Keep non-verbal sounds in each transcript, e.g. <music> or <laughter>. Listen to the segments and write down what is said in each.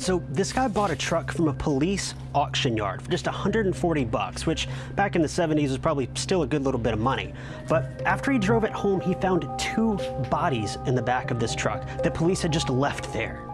So this guy bought a truck from a police auction yard for just 140 bucks, which back in the 70s was probably still a good little bit of money. But after he drove it home, he found two bodies in the back of this truck that police had just left there.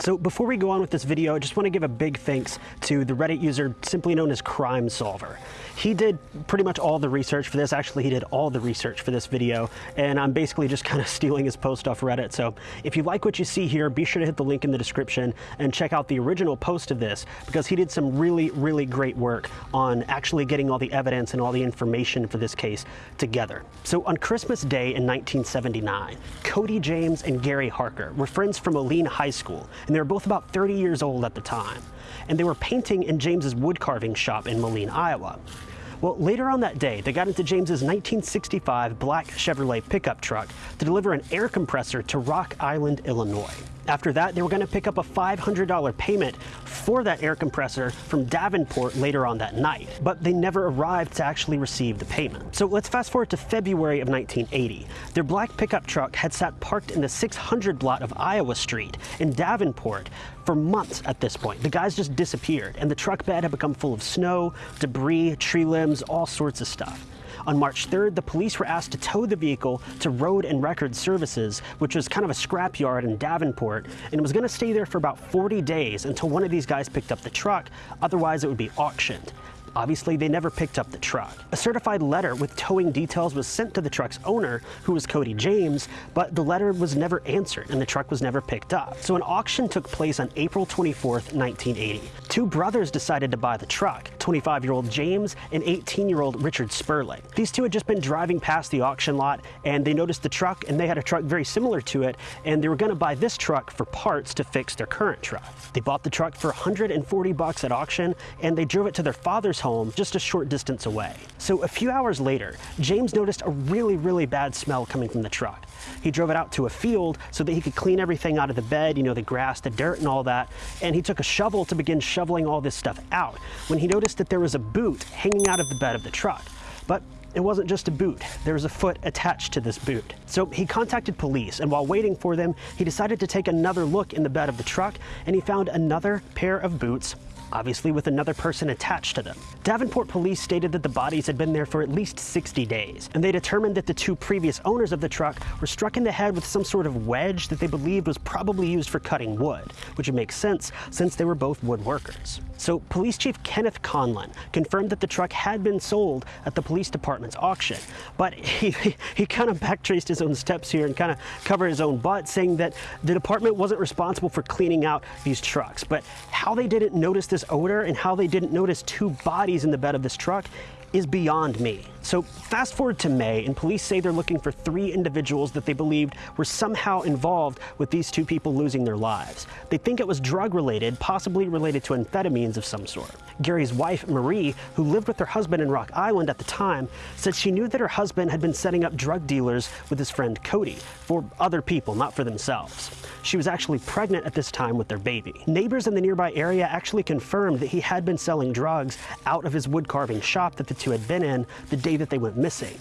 So before we go on with this video, I just want to give a big thanks to the Reddit user simply known as Crime Solver. He did pretty much all the research for this. Actually, he did all the research for this video, and I'm basically just <laughs> kind of stealing his post off Reddit. So if you like what you see here, be sure to hit the link in the description and check out the original post of this because he did some really, really great work on actually getting all the evidence and all the information for this case together. So on Christmas Day in 1979, Cody James and Gary Harker were friends from Moline High School and they were both about 30 years old at the time. And they were painting in James's wood carving shop in Moline, Iowa. Well, later on that day, they got into James's 1965 black Chevrolet pickup truck to deliver an air compressor to Rock Island, Illinois. After that, they were going to pick up a $500 payment for that air compressor from Davenport later on that night, but they never arrived to actually receive the payment. So let's fast forward to February of 1980. Their black pickup truck had sat parked in the 600 block of Iowa Street in Davenport for months at this point. The guys just disappeared, and the truck bed had become full of snow, debris, tree limbs, all sorts of stuff. On March 3rd, the police were asked to tow the vehicle to Road and Record Services, which was kind of a scrapyard in Davenport, and it was going to stay there for about 40 days until one of these guys picked up the truck, otherwise it would be auctioned. Obviously, they never picked up the truck. A certified letter with towing details was sent to the truck's owner, who was Cody James, but the letter was never answered and the truck was never picked up. So an auction took place on April 24th, 1980. Two brothers decided to buy the truck, 25-year-old James and 18-year-old Richard Sperling. These two had just been driving past the auction lot and they noticed the truck and they had a truck very similar to it and they were going to buy this truck for parts to fix their current truck. They bought the truck for 140 bucks at auction and they drove it to their father's home just a short distance away. So a few hours later, James noticed a really, really bad smell coming from the truck. He drove it out to a field so that he could clean everything out of the bed, you know, the grass, the dirt and all that. And he took a shovel to begin shoveling all this stuff out when he noticed that there was a boot hanging out of the bed of the truck. But it wasn't just a boot, there was a foot attached to this boot. So he contacted police, and while waiting for them, he decided to take another look in the bed of the truck, and he found another pair of boots obviously with another person attached to them. Davenport police stated that the bodies had been there for at least 60 days, and they determined that the two previous owners of the truck were struck in the head with some sort of wedge that they believed was probably used for cutting wood, which would make sense since they were both woodworkers. So Police Chief Kenneth Conlon confirmed that the truck had been sold at the police department's auction, but he, <laughs> he kind of backtraced his own steps here and kind of covered his own butt, saying that the department wasn't responsible for cleaning out these trucks, but how they didn't notice this odor and how they didn't notice two bodies in the bed of this truck is beyond me. So fast forward to May, and police say they're looking for three individuals that they believed were somehow involved with these two people losing their lives. They think it was drug related, possibly related to amphetamines of some sort. Gary's wife, Marie, who lived with her husband in Rock Island at the time, said she knew that her husband had been setting up drug dealers with his friend Cody for other people, not for themselves. She was actually pregnant at this time with their baby. Neighbors in the nearby area actually confirmed that he had been selling drugs out of his wood carving shop that the two had been in the day that they went missing.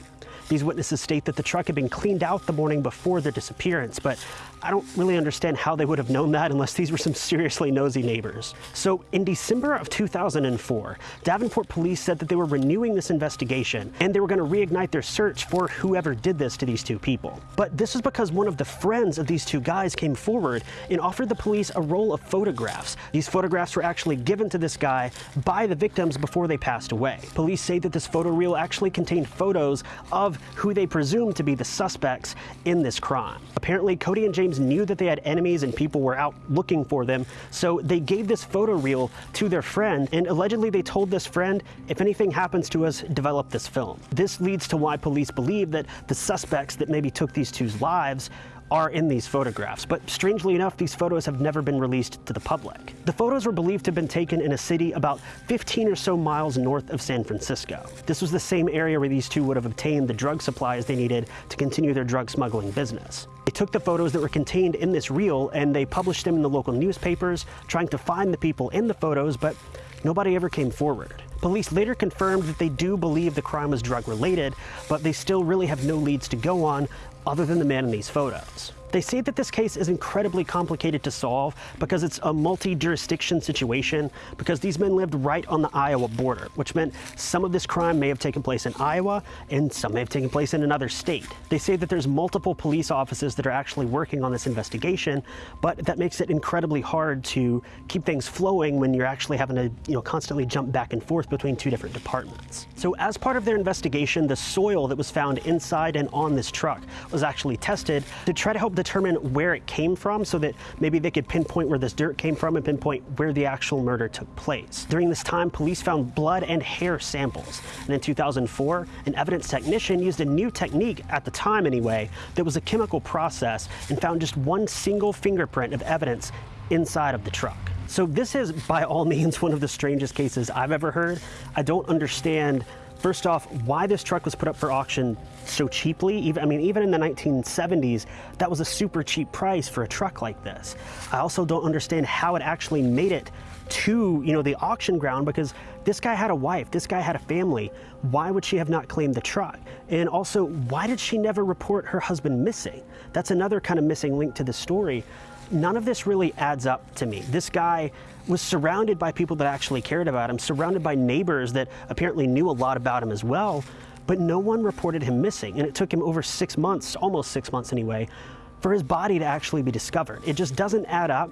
These witnesses state that the truck had been cleaned out the morning before their disappearance, but I don't really understand how they would have known that unless these were some seriously nosy neighbors. So in December of 2004, Davenport police said that they were renewing this investigation and they were going to reignite their search for whoever did this to these two people. But this was because one of the friends of these two guys came forward and offered the police a roll of photographs. These photographs were actually given to this guy by the victims before they passed away. Police say that this photo reel actually contained photos of who they presumed to be the suspects in this crime. Apparently, Cody and James James knew that they had enemies and people were out looking for them, so they gave this photo reel to their friend, and allegedly they told this friend, if anything happens to us, develop this film. This leads to why police believe that the suspects that maybe took these two's lives are in these photographs, but strangely enough, these photos have never been released to the public. The photos were believed to have been taken in a city about 15 or so miles north of San Francisco. This was the same area where these two would have obtained the drug supplies they needed to continue their drug smuggling business. They took the photos that were contained in this reel and they published them in the local newspapers, trying to find the people in the photos, but nobody ever came forward. Police later confirmed that they do believe the crime was drug related, but they still really have no leads to go on other than the man in these photos. They say that this case is incredibly complicated to solve because it's a multi-jurisdiction situation because these men lived right on the Iowa border, which meant some of this crime may have taken place in Iowa and some may have taken place in another state. They say that there's multiple police offices that are actually working on this investigation, but that makes it incredibly hard to keep things flowing when you're actually having to, you know, constantly jump back and forth between two different departments. So as part of their investigation, the soil that was found inside and on this truck was actually tested to try to help determine where it came from so that maybe they could pinpoint where this dirt came from and pinpoint where the actual murder took place. During this time, police found blood and hair samples. And in 2004, an evidence technician used a new technique, at the time anyway, that was a chemical process and found just one single fingerprint of evidence inside of the truck. So this is by all means <laughs> one of the strangest cases I've ever heard. I don't understand First off, why this truck was put up for auction so cheaply. Even, I mean, even in the 1970s, that was a super cheap price for a truck like this. I also don't understand how it actually made it to you know the auction ground because this guy had a wife this guy had a family. Why would she have not claimed the truck? And also why did she never report her husband missing? That's another kind of missing link to the story. None of this really adds up to me. This guy was surrounded by people that actually cared about him surrounded by neighbors that apparently knew a lot about him as well but no one reported him missing. And it took him over six months, almost six months anyway, for his body to actually be discovered. It just doesn't add up.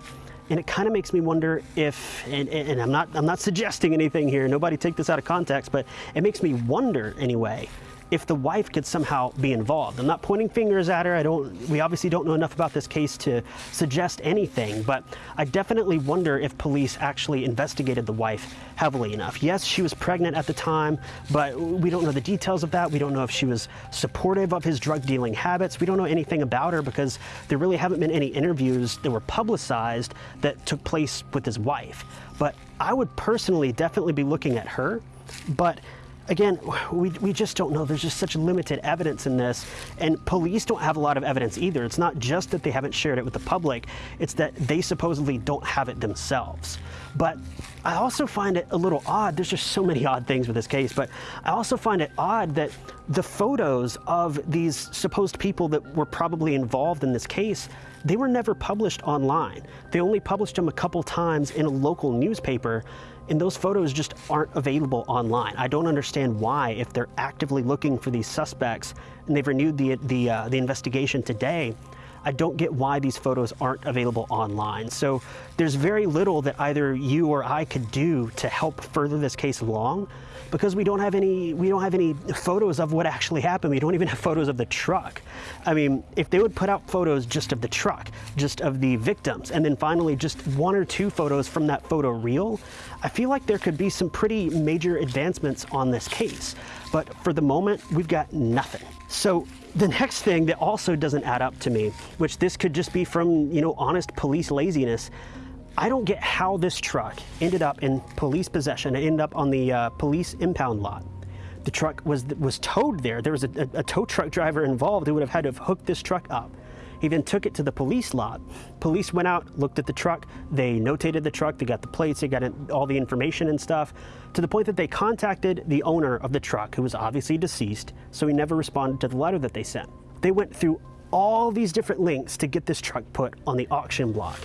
And it kind of makes me wonder if, and, and, I'm not, I'm not suggesting anything here, nobody take this out of context, but it makes me wonder anyway, if the wife could somehow be involved. I'm not pointing fingers at her. I don't, we obviously don't know enough about this case to suggest anything, but I definitely wonder if police actually investigated the wife heavily enough. Yes, she was pregnant at the time, but we don't know the details of that. We don't know if she was supportive of his drug dealing habits. We don't know anything about her because there really haven't been any interviews that were publicized that took place with his wife. But I would personally definitely be looking at her, but again, we, we just don't know. There's just such limited evidence in this. And police don't have a lot of evidence either. It's not just that they haven't shared it with the public, it's that they supposedly don't have it themselves. But I also find it a little odd. There's just so many odd things with this case, but I also find it odd that the photos of these supposed people that were probably involved in this case, they were never published online. They only published them a couple times in a local newspaper and those photos just aren't available online. I don't understand why, if they're actively looking for these suspects and they've renewed the, the, uh, the investigation today, I don't get why these photos aren't available online. So there's very little that either you or I could do to help further this case along because we don't have any we don't have any photos of what actually happened. We don't even have photos of the truck. I mean, if they would put out photos just of the truck, just of the victims, and then finally just one or two photos from that photo reel, I feel like there could be some pretty major advancements on this case. But for the moment, we've got nothing. So the next thing that also doesn't add up to me, which this could just be from, you know, honest police laziness, I don't get how this truck ended up in police possession. It ended up on the uh, police impound lot. The truck was was towed there. There was a, a, a tow truck driver involved who would have had to have hooked this truck up. He then took it to the police lot. Police went out, looked at the truck, they notated the truck, they got the plates, they got all the information and stuff, to the point that they contacted the owner of the truck, who was obviously deceased, so he never responded to the letter that they sent. They went through all these different links to get this truck put on the auction block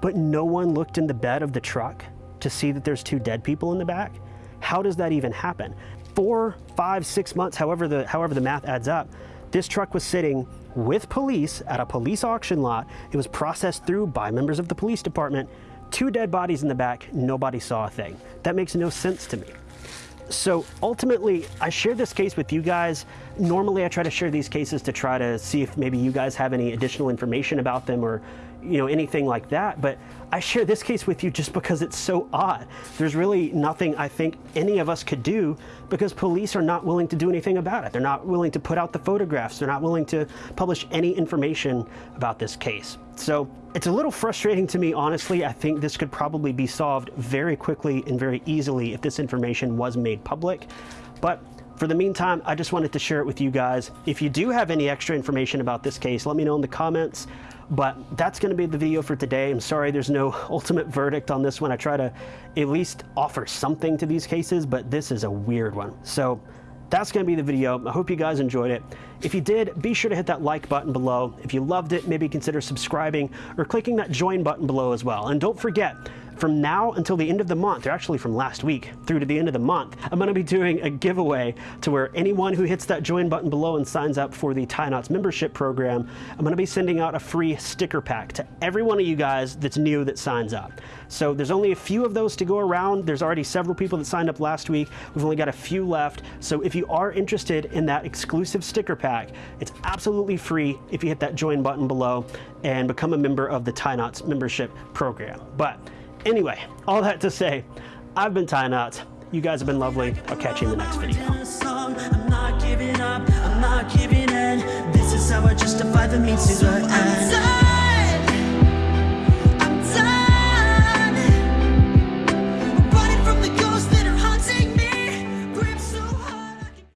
but no one looked in the bed of the truck to see that there's two dead people in the back? How does that even happen? Four, five, six months, however the, however the math adds up, this truck was sitting with police at a police auction lot. It was processed through by members of the police department. Two dead bodies in the back, nobody saw a thing. That makes no sense to me. So ultimately, I share this case with you guys. Normally, I try to share these cases to try to see if maybe you guys have any additional information about them or you know, anything like that. But I share this case with you just because it's so odd. There's really nothing I think any of us could do because police are not willing to do anything about it. They're not willing to put out the photographs. They're not willing to publish any information about this case. So it's a little frustrating to me, honestly. I think this could probably be solved very quickly and very easily if this information was made public. But for the meantime, I just wanted to share it with you guys. If you do have any extra information about this case, let me know in the comments But that's going to be the video for today. I'm sorry there's no <laughs> ultimate verdict on this one. I try to at least offer something to these cases, but this is a weird one. So that's going to be the video. I hope you guys enjoyed it. If you did, be sure to hit that like button below. If you loved it, maybe consider subscribing or clicking that join button below as well. And don't forget, from now until the end of the month, or actually from last week through to the end of the month, I'm going to be doing a giveaway to where anyone who hits that join button below and signs up for the Tie Knots membership program, I'm going to be sending out a free sticker pack to every one of you guys that's new that signs up. So there's only a few of those to go around. There's already several people that signed up last week. We've only got a few left. So if you are interested in that exclusive sticker pack, it's absolutely free if you hit that join button below and become a member of the Tie Knots membership program. But Anyway, all that to say, I've been Tie Knots. You guys have been lovely. I'll catch you in the next video. I'm not giving up, I'm not giving in. This is how I justify the means to the end.